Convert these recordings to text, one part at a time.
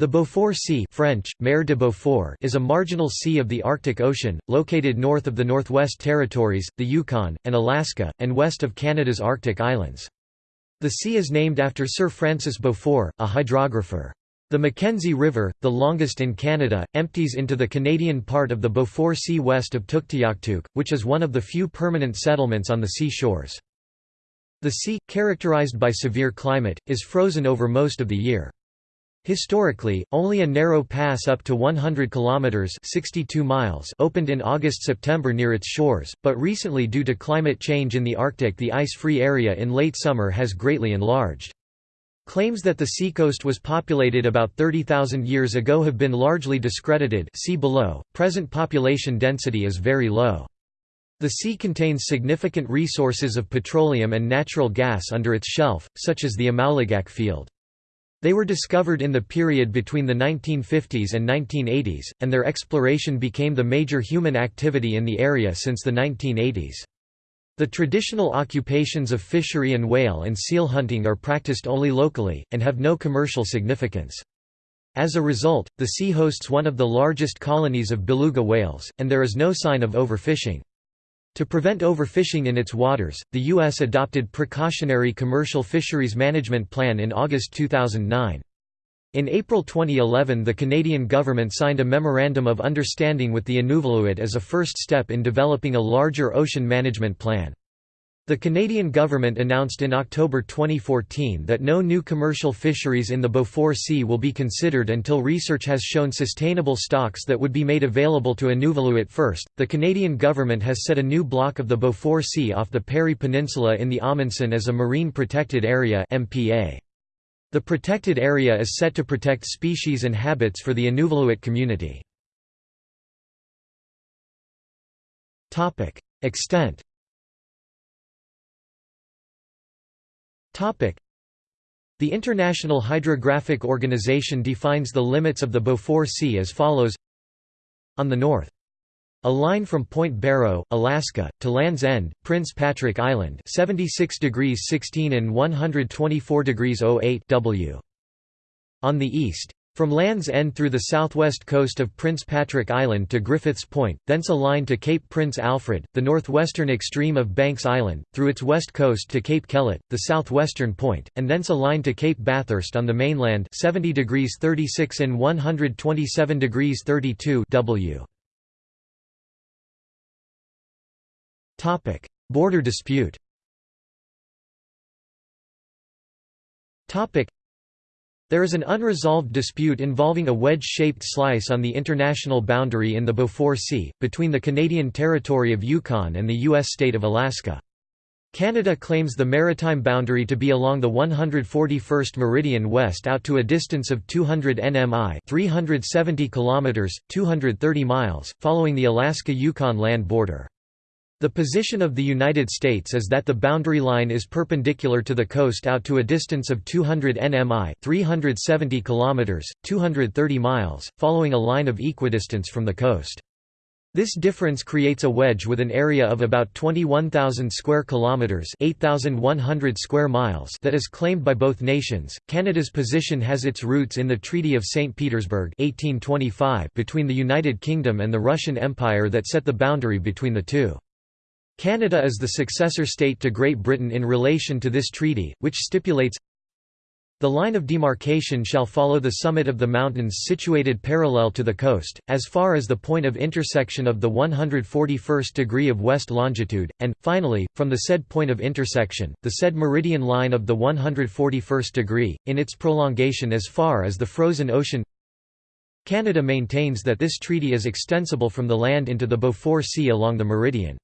The Beaufort Sea French, Mer de Beaufort is a marginal sea of the Arctic Ocean, located north of the Northwest Territories, the Yukon, and Alaska, and west of Canada's Arctic Islands. The sea is named after Sir Francis Beaufort, a hydrographer. The Mackenzie River, the longest in Canada, empties into the Canadian part of the Beaufort Sea west of Tuktoyaktuk, which is one of the few permanent settlements on the sea shores. The sea, characterized by severe climate, is frozen over most of the year. Historically, only a narrow pass up to 100 kilometers (62 miles) opened in August-September near its shores, but recently due to climate change in the Arctic, the ice-free area in late summer has greatly enlarged. Claims that the seacoast was populated about 30,000 years ago have been largely discredited. See below. Present population density is very low. The sea contains significant resources of petroleum and natural gas under its shelf, such as the Amauligak field. They were discovered in the period between the 1950s and 1980s, and their exploration became the major human activity in the area since the 1980s. The traditional occupations of fishery and whale and seal hunting are practiced only locally, and have no commercial significance. As a result, the sea hosts one of the largest colonies of beluga whales, and there is no sign of overfishing. To prevent overfishing in its waters, the U.S. adopted Precautionary Commercial Fisheries Management Plan in August 2009. In April 2011 the Canadian government signed a Memorandum of Understanding with the Inuvialuit as a first step in developing a larger ocean management plan. The Canadian government announced in October 2014 that no new commercial fisheries in the Beaufort Sea will be considered until research has shown sustainable stocks that would be made available to Inuvialuit first. The Canadian government has set a new block of the Beaufort Sea off the Parry Peninsula in the Amundsen as a Marine Protected Area (MPA). The protected area is set to protect species and habits for the Inuvialuit community. Topic: Extent The International Hydrographic Organization defines the limits of the Beaufort Sea as follows On the north. A line from Point Barrow, Alaska, to Land's End, Prince Patrick Island 76 degrees 16 and 124 degrees 08 W. On the east. From Land's End through the southwest coast of Prince Patrick Island to Griffiths Point, thence a line to Cape Prince Alfred, the northwestern extreme of Banks Island, through its west coast to Cape Kellett, the southwestern point, and thence a line to Cape Bathurst on the mainland 70 degrees 36 and 127 degrees 32 W. Border dispute there is an unresolved dispute involving a wedge-shaped slice on the international boundary in the Beaufort Sea, between the Canadian territory of Yukon and the U.S. state of Alaska. Canada claims the maritime boundary to be along the 141st meridian west out to a distance of 200 nmi 370 kilometers, 230 miles, following the Alaska-Yukon land border. The position of the United States is that the boundary line is perpendicular to the coast out to a distance of 200 nmi 370 kilometers, 230 miles, following a line of equidistance from the coast. This difference creates a wedge with an area of about 21,000 square kilometers, 8,100 square miles that is claimed by both nations. Canada's position has its roots in the Treaty of St. Petersburg 1825 between the United Kingdom and the Russian Empire that set the boundary between the two. Canada is the successor state to Great Britain in relation to this treaty, which stipulates the line of demarcation shall follow the summit of the mountains situated parallel to the coast, as far as the point of intersection of the 141st degree of west longitude, and, finally, from the said point of intersection, the said meridian line of the 141st degree, in its prolongation as far as the frozen ocean Canada maintains that this treaty is extensible from the land into the Beaufort Sea along the meridian.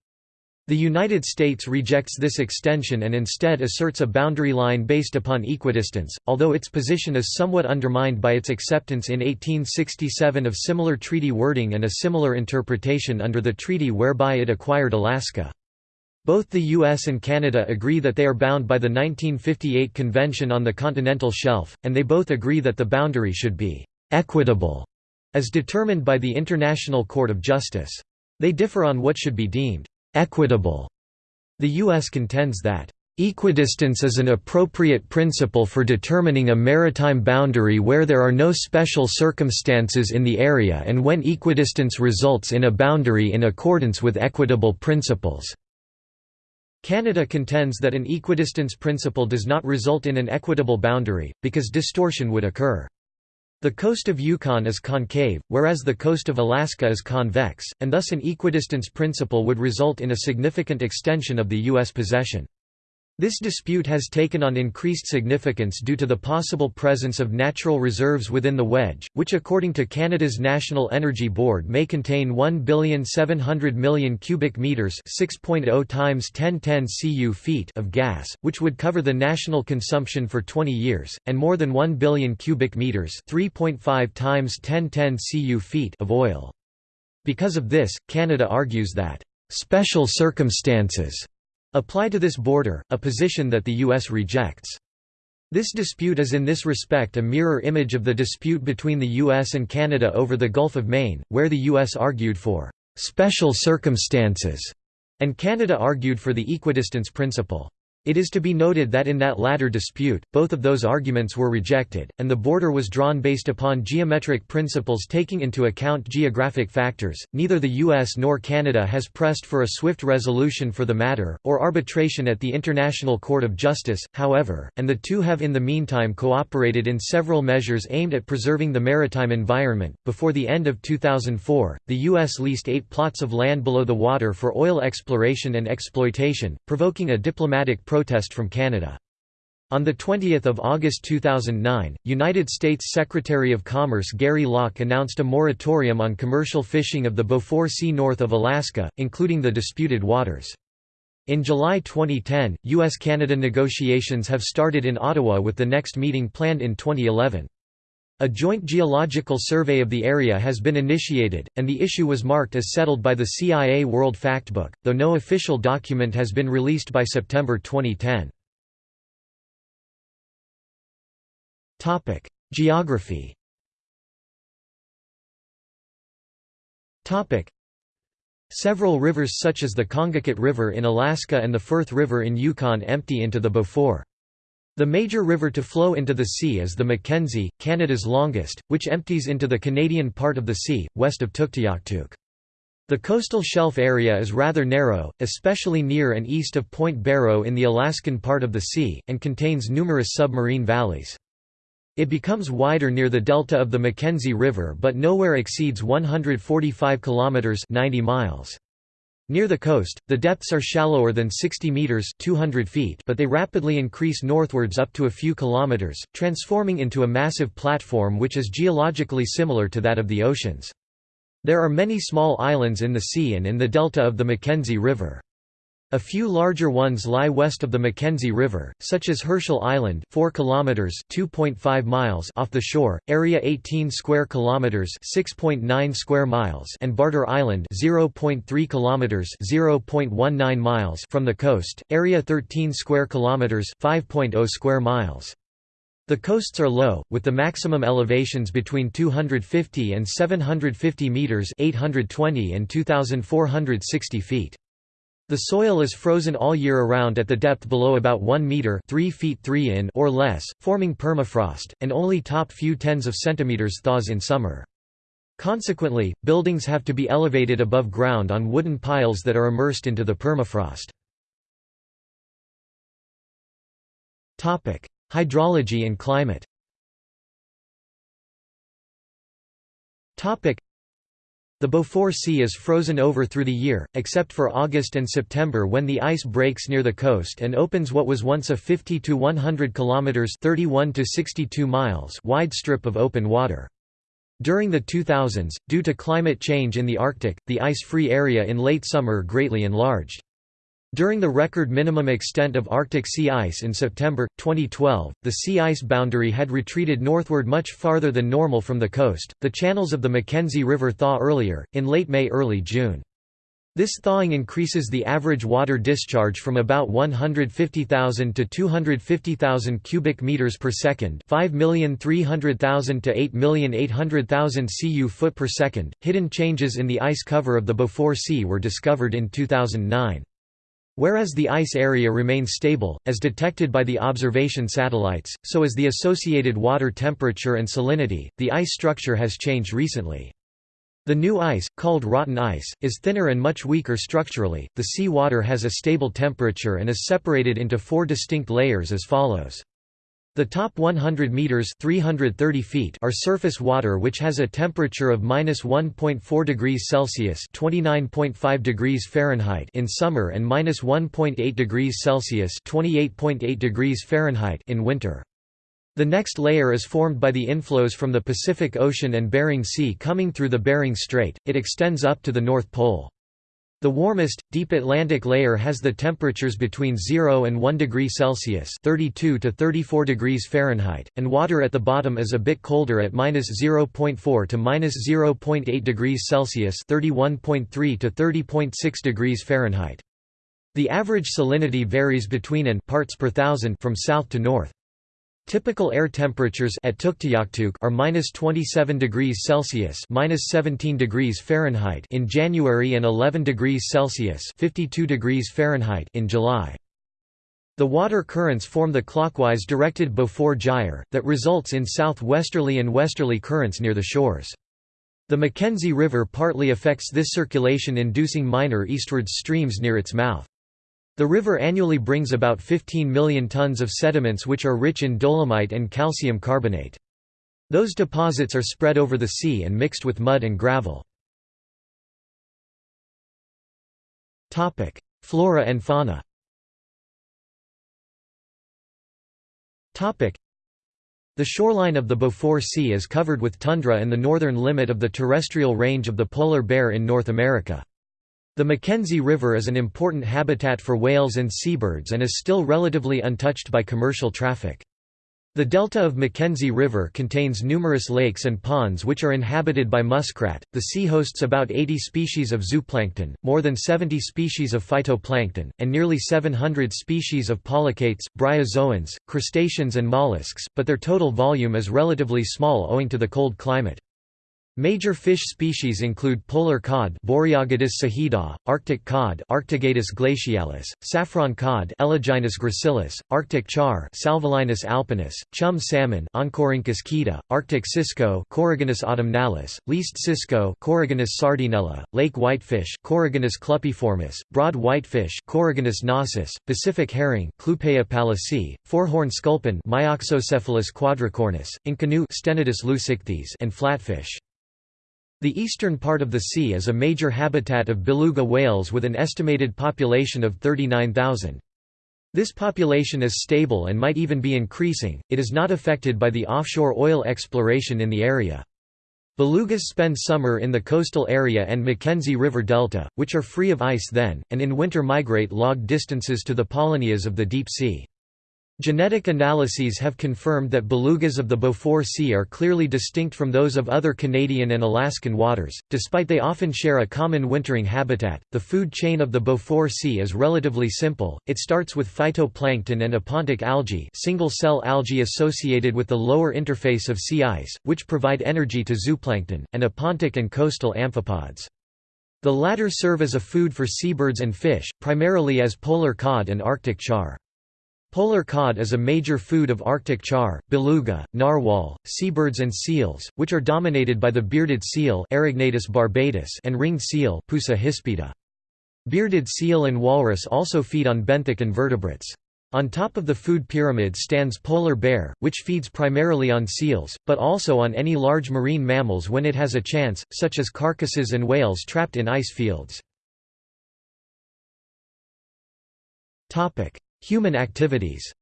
The United States rejects this extension and instead asserts a boundary line based upon equidistance, although its position is somewhat undermined by its acceptance in 1867 of similar treaty wording and a similar interpretation under the treaty whereby it acquired Alaska. Both the US and Canada agree that they are bound by the 1958 Convention on the Continental Shelf, and they both agree that the boundary should be «equitable» as determined by the International Court of Justice. They differ on what should be deemed equitable. The U.S. contends that Equidistance is an appropriate principle for determining a maritime boundary where there are no special circumstances in the area and when equidistance results in a boundary in accordance with equitable principles. Canada contends that an equidistance principle does not result in an equitable boundary, because distortion would occur. The coast of Yukon is concave, whereas the coast of Alaska is convex, and thus an equidistance principle would result in a significant extension of the U.S. possession. This dispute has taken on increased significance due to the possible presence of natural reserves within the wedge, which according to Canada's National Energy Board may contain 1,700 million cubic meters (6.0 times 1010 cu feet) of gas, which would cover the national consumption for 20 years, and more than 1 billion cubic meters (3.5 times 1010 cu feet) of oil. Because of this, Canada argues that special circumstances apply to this border, a position that the U.S. rejects. This dispute is in this respect a mirror image of the dispute between the U.S. and Canada over the Gulf of Maine, where the U.S. argued for «special circumstances» and Canada argued for the equidistance principle. It is to be noted that in that latter dispute, both of those arguments were rejected, and the border was drawn based upon geometric principles taking into account geographic factors. Neither the US nor Canada has pressed for a swift resolution for the matter, or arbitration at the International Court of Justice, however, and the two have in the meantime cooperated in several measures aimed at preserving the maritime environment. Before the end of 2004, the US leased eight plots of land below the water for oil exploration and exploitation, provoking a diplomatic protest from Canada. On 20 August 2009, United States Secretary of Commerce Gary Locke announced a moratorium on commercial fishing of the Beaufort Sea north of Alaska, including the disputed waters. In July 2010, U.S.-Canada negotiations have started in Ottawa with the next meeting planned in 2011. A joint geological survey of the area has been initiated, and the issue was marked as settled by the CIA World Factbook, though no official document has been released by September 2010. Geography Several rivers such as the Kongakut River in Alaska and the Firth River in Yukon empty into the Beaufort. The major river to flow into the sea is the Mackenzie, Canada's longest, which empties into the Canadian part of the sea, west of Tuktoyaktuk. The coastal shelf area is rather narrow, especially near and east of Point Barrow in the Alaskan part of the sea, and contains numerous submarine valleys. It becomes wider near the delta of the Mackenzie River but nowhere exceeds 145 kilometers 90 miles. Near the coast, the depths are shallower than 60 meters (200 feet), but they rapidly increase northwards up to a few kilometers, transforming into a massive platform which is geologically similar to that of the oceans. There are many small islands in the sea and in the delta of the Mackenzie River. A few larger ones lie west of the Mackenzie River, such as Herschel Island 4 kilometers 2.5 miles off the shore, area 18 square kilometers 6.9 square miles and Barter Island 0.3 kilometers 0.19 miles from the coast, area 13 square kilometers 5.0 square miles. The coasts are low, with the maximum elevations between 250 and 750 meters 820 and 2460 feet. The soil is frozen all year around at the depth below about 1 meter 3 feet 3 in or less, forming permafrost, and only top few tens of centimeters thaws in summer. Consequently, buildings have to be elevated above ground on wooden piles that are immersed into the permafrost. Hydrology and climate the Beaufort Sea is frozen over through the year, except for August and September when the ice breaks near the coast and opens what was once a 50 to 100 kilometers (31 to 62 miles) wide strip of open water. During the 2000s, due to climate change in the Arctic, the ice-free area in late summer greatly enlarged. During the record minimum extent of Arctic sea ice in September, 2012, the sea ice boundary had retreated northward much farther than normal from the coast. The channels of the Mackenzie River thaw earlier, in late May early June. This thawing increases the average water discharge from about 150,000 to 250,000 cubic meters per second, 5,300,000 to 8,800,000 cu foot per second. Hidden changes in the ice cover of the Beaufort Sea were discovered in 2009. Whereas the ice area remains stable, as detected by the observation satellites, so as the associated water temperature and salinity, the ice structure has changed recently. The new ice, called rotten ice, is thinner and much weaker structurally. The sea water has a stable temperature and is separated into four distinct layers as follows. The top 100 meters (330 feet) are surface water which has a temperature of -1.4 degrees Celsius (29.5 degrees Fahrenheit) in summer and -1.8 degrees Celsius (28.8 degrees Fahrenheit) in winter. The next layer is formed by the inflows from the Pacific Ocean and Bering Sea coming through the Bering Strait. It extends up to the North Pole. The warmest, deep Atlantic layer has the temperatures between 0 and 1 degree Celsius (32 to 34 degrees Fahrenheit), and water at the bottom is a bit colder at -0.4 to -0.8 degrees Celsius (31.3 to 30.6 degrees Fahrenheit). The average salinity varies between and parts per thousand from south to north. Typical air temperatures at Tuktoyaktuk are minus 27 degrees Celsius minus 17 degrees Fahrenheit in January and 11 degrees Celsius 52 degrees Fahrenheit in July. The water currents form the clockwise directed Beaufort gyre, that results in southwesterly and westerly currents near the shores. The Mackenzie River partly affects this circulation inducing minor eastwards streams near its mouth. The river annually brings about 15 million tons of sediments which are rich in dolomite and calcium carbonate. Those deposits are spread over the sea and mixed with mud and gravel. Flora and fauna the shoreline of the Beaufort Sea is covered with tundra and the northern limit of the terrestrial range of the polar bear in North America. The Mackenzie River is an important habitat for whales and seabirds and is still relatively untouched by commercial traffic. The delta of Mackenzie River contains numerous lakes and ponds which are inhabited by muskrat. The sea hosts about 80 species of zooplankton, more than 70 species of phytoplankton, and nearly 700 species of polychaetes, bryozoans, crustaceans, and mollusks, but their total volume is relatively small owing to the cold climate. Major fish species include polar cod Boreogadus saida, Arctic cod Arctogadus glacialis, saffron cod Eleginus gracilis, Arctic char Salvelinus alpinus, chum salmon Oncorhynchus keta, Arctic cisco Coregonus autumnalis, least cisco Coregonus sardinella, lake whitefish Coregonus clupeiformis, broad whitefish Coregonus nasus, Pacific herring Clupea pallasii, four-horn sculpin Myoxocephalus quadricornis, Inconnu Stenodus leucichthys and flatfish. The eastern part of the sea is a major habitat of beluga whales with an estimated population of 39,000. This population is stable and might even be increasing, it is not affected by the offshore oil exploration in the area. Belugas spend summer in the coastal area and Mackenzie River delta, which are free of ice then, and in winter migrate log distances to the polynyas of the deep sea. Genetic analyses have confirmed that belugas of the Beaufort Sea are clearly distinct from those of other Canadian and Alaskan waters, despite they often share a common wintering habitat. The food chain of the Beaufort Sea is relatively simple. It starts with phytoplankton and epontic algae, single-cell algae associated with the lower interface of sea ice, which provide energy to zooplankton, and epontic and coastal amphipods. The latter serve as a food for seabirds and fish, primarily as polar cod and arctic char. Polar cod is a major food of Arctic char, beluga, narwhal, seabirds and seals, which are dominated by the bearded seal barbatus and ringed seal Pusa hispida. Bearded seal and walrus also feed on benthic invertebrates. On top of the food pyramid stands polar bear, which feeds primarily on seals, but also on any large marine mammals when it has a chance, such as carcasses and whales trapped in ice fields. Human activities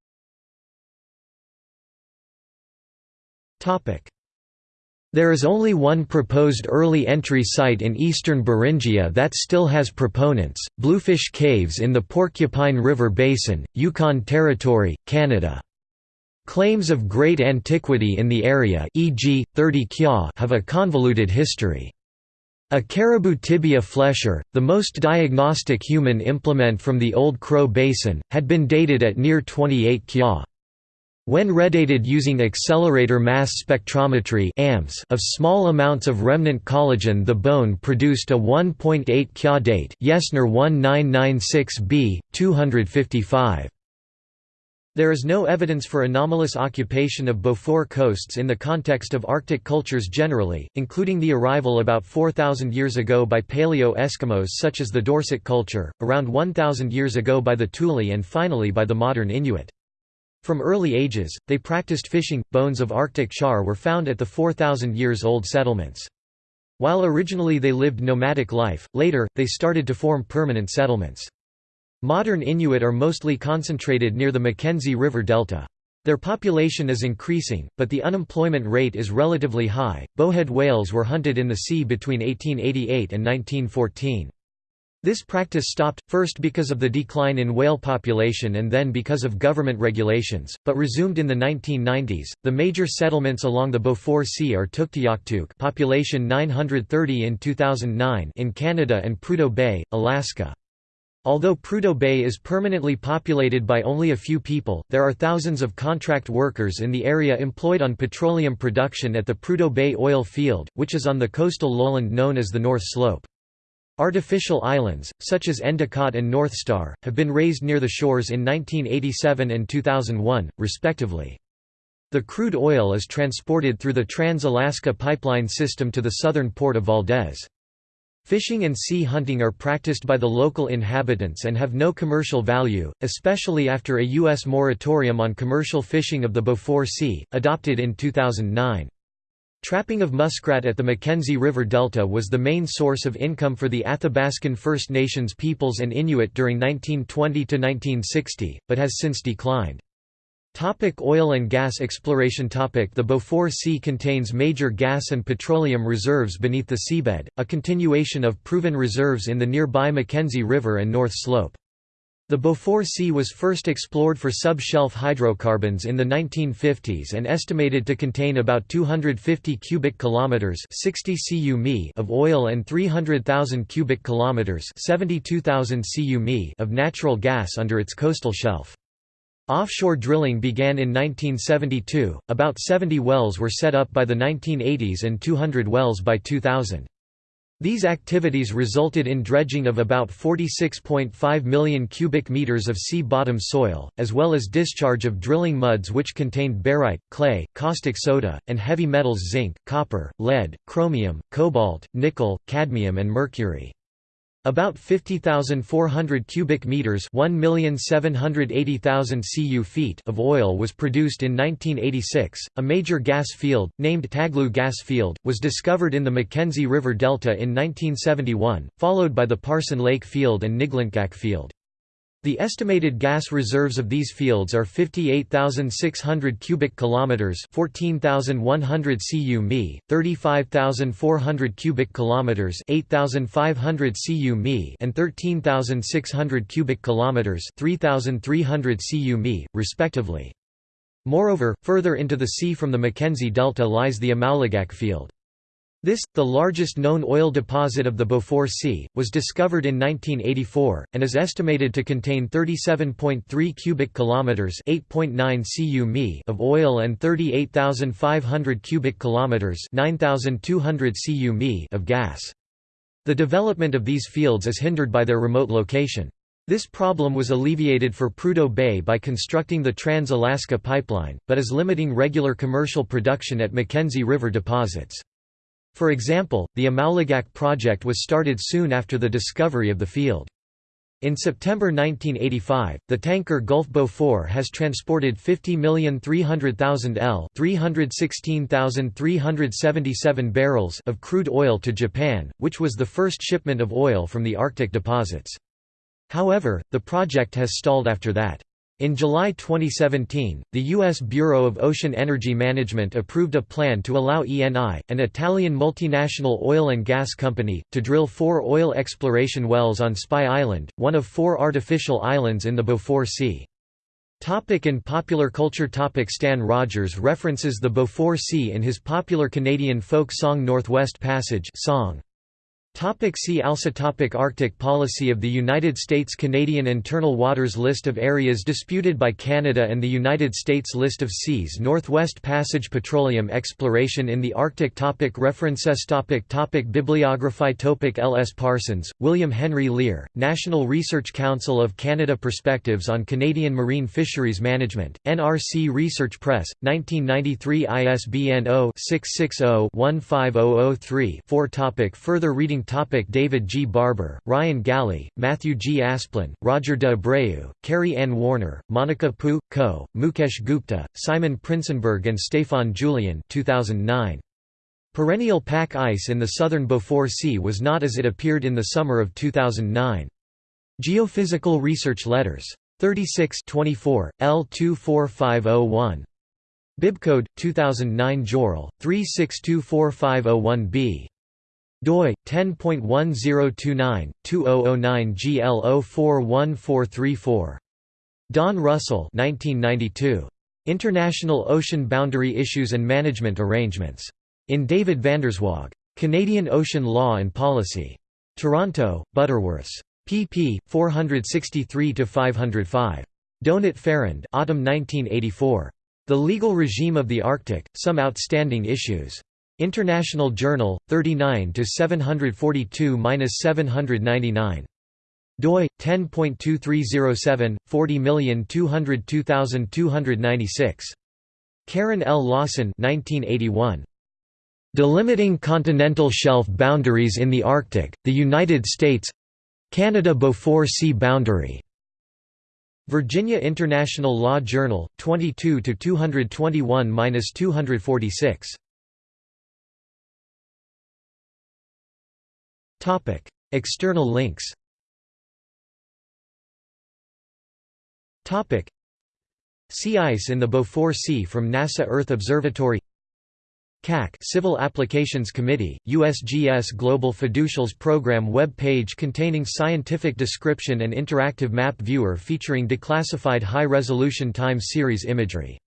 There is only one proposed early entry site in eastern Beringia that still has proponents, Bluefish Caves in the Porcupine River Basin, Yukon Territory, Canada. Claims of great antiquity in the area e.g., 30 kya have a convoluted history. A caribou tibia flesher, the most diagnostic human implement from the Old Crow Basin, had been dated at near 28 kya. When redated using accelerator mass spectrometry of small amounts of remnant collagen the bone produced a 1.8 Kya date Yesner 1996b, 255. There is no evidence for anomalous occupation of Beaufort coasts in the context of Arctic cultures generally, including the arrival about 4,000 years ago by Paleo-Eskimos such as the Dorset culture, around 1,000 years ago by the Thule and finally by the modern Inuit. From early ages, they practiced fishing. Bones of Arctic char were found at the 4,000 years old settlements. While originally they lived nomadic life, later, they started to form permanent settlements. Modern Inuit are mostly concentrated near the Mackenzie River Delta. Their population is increasing, but the unemployment rate is relatively high. Bowhead whales were hunted in the sea between 1888 and 1914. This practice stopped, first because of the decline in whale population and then because of government regulations, but resumed in the 1990s. The major settlements along the Beaufort Sea are Tuktoyaktuk, population 930 in 2009, in Canada and Prudhoe Bay, Alaska. Although Prudhoe Bay is permanently populated by only a few people, there are thousands of contract workers in the area employed on petroleum production at the Prudhoe Bay oil field, which is on the coastal lowland known as the North Slope. Artificial islands, such as Endicott and North Star, have been raised near the shores in 1987 and 2001, respectively. The crude oil is transported through the Trans-Alaska Pipeline system to the southern port of Valdez. Fishing and sea hunting are practiced by the local inhabitants and have no commercial value, especially after a U.S. moratorium on commercial fishing of the Beaufort Sea, adopted in 2009. Trapping of muskrat at the Mackenzie River Delta was the main source of income for the Athabascan First Nations peoples and Inuit during 1920–1960, but has since declined. Topic oil and gas exploration topic The Beaufort Sea contains major gas and petroleum reserves beneath the seabed, a continuation of proven reserves in the nearby Mackenzie River and North Slope. The Beaufort Sea was first explored for sub-shelf hydrocarbons in the 1950s and estimated to contain about 250 cubic kilometers 60 cu of oil and 300,000 cubic kilometers 72,000 cu of natural gas under its coastal shelf. Offshore drilling began in 1972, about 70 wells were set up by the 1980s and 200 wells by 2000. These activities resulted in dredging of about 46.5 million cubic meters of sea-bottom soil, as well as discharge of drilling muds which contained barite, clay, caustic soda, and heavy metals zinc, copper, lead, chromium, cobalt, nickel, cadmium and mercury. About 50,400 cubic meters (1,780,000 cu feet of oil was produced in 1986. A major gas field, named Taglu Gas Field, was discovered in the Mackenzie River Delta in 1971, followed by the Parson Lake Field and Niglintgak Field. The estimated gas reserves of these fields are 58,600 cubic kilometers, 14,100 cu 35,400 cubic kilometers, 8,500 cu and 13,600 cubic kilometers, 3,300 cu respectively. Moreover, further into the sea from the Mackenzie Delta lies the Amauligak field. This, the largest known oil deposit of the Beaufort Sea, was discovered in 1984 and is estimated to contain 37.3 cubic kilometers, 8.9 cu of oil and 38,500 cubic kilometers, 9,200 cu of gas. The development of these fields is hindered by their remote location. This problem was alleviated for Prudhoe Bay by constructing the Trans-Alaska Pipeline, but is limiting regular commercial production at Mackenzie River deposits. For example, the Amauligak project was started soon after the discovery of the field. In September 1985, the tanker Gulf Beaufort has transported 50,300,000 L 316,377 barrels of crude oil to Japan, which was the first shipment of oil from the Arctic deposits. However, the project has stalled after that. In July 2017, the U.S. Bureau of Ocean Energy Management approved a plan to allow ENI, an Italian multinational oil and gas company, to drill four oil exploration wells on Spy Island, one of four artificial islands in the Beaufort Sea. Topic in popular culture topic Stan Rogers references the Beaufort Sea in his popular Canadian folk song Northwest Passage song. Topic see also topic Arctic policy of the United States Canadian Internal Waters List of areas disputed by Canada and the United States List of seas Northwest Passage Petroleum exploration in the Arctic topic References topic topic Bibliography topic L. S. Parsons, William Henry Lear, National Research Council of Canada Perspectives on Canadian Marine Fisheries Management, NRC Research Press, 1993 ISBN 0-660-15003 4 topic Further reading Topic David G. Barber, Ryan Galley, Matthew G. Asplin, Roger de Abreu, Carrie Ann Warner, Monica Pu, Co., Mukesh Gupta, Simon Prinsenberg and Stefan Julian 2009. Perennial pack ice in the southern Beaufort Sea was not as it appeared in the summer of 2009. Geophysical Research Letters. 36 24, L24501. Bibcode 2009 JORL 3624501b doi 10.1029 2009 GL041434 Don Russell 1992 International Ocean Boundary Issues and Management Arrangements. In David VanderZwaag Canadian Ocean Law and Policy. Toronto Butterworths. Pp 463 to 505 Donat Pharand autumn 1984 The Legal Regime of the Arctic Some Outstanding Issues International Journal, 39 to 742-799. doi 10.2307 40202296. Karen L. Lawson 1981. Delimiting Continental Shelf Boundaries in the Arctic, the United States Canada Beaufort Sea Boundary. Virginia International Law Journal, 22 to 221-246. External links. Sea ice in the Beaufort Sea from NASA Earth Observatory. CAC Civil Applications Committee, USGS Global Fiducials Program web page containing scientific description and interactive map viewer featuring declassified high-resolution time series imagery